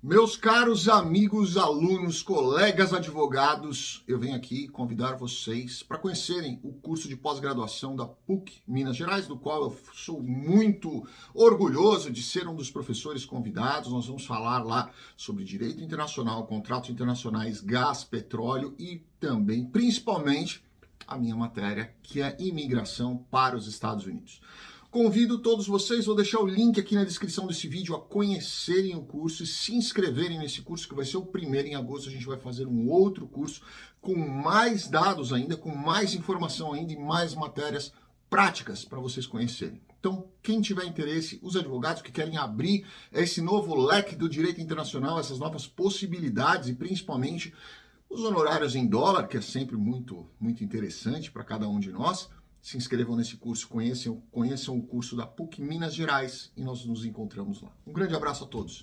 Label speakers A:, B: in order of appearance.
A: Meus caros amigos, alunos, colegas advogados, eu venho aqui convidar vocês para conhecerem o curso de pós-graduação da PUC Minas Gerais, do qual eu sou muito orgulhoso de ser um dos professores convidados. Nós vamos falar lá sobre direito internacional, contratos internacionais, gás, petróleo e também, principalmente, a minha matéria, que é imigração para os Estados Unidos. Convido todos vocês, vou deixar o link aqui na descrição desse vídeo, a conhecerem o curso e se inscreverem nesse curso, que vai ser o primeiro em agosto. A gente vai fazer um outro curso com mais dados ainda, com mais informação ainda e mais matérias práticas para vocês conhecerem. Então, quem tiver interesse, os advogados que querem abrir esse novo leque do direito internacional, essas novas possibilidades e principalmente os honorários em dólar, que é sempre muito, muito interessante para cada um de nós, se inscrevam nesse curso, conheçam, conheçam o curso da PUC Minas Gerais e nós nos encontramos lá. Um grande abraço a todos.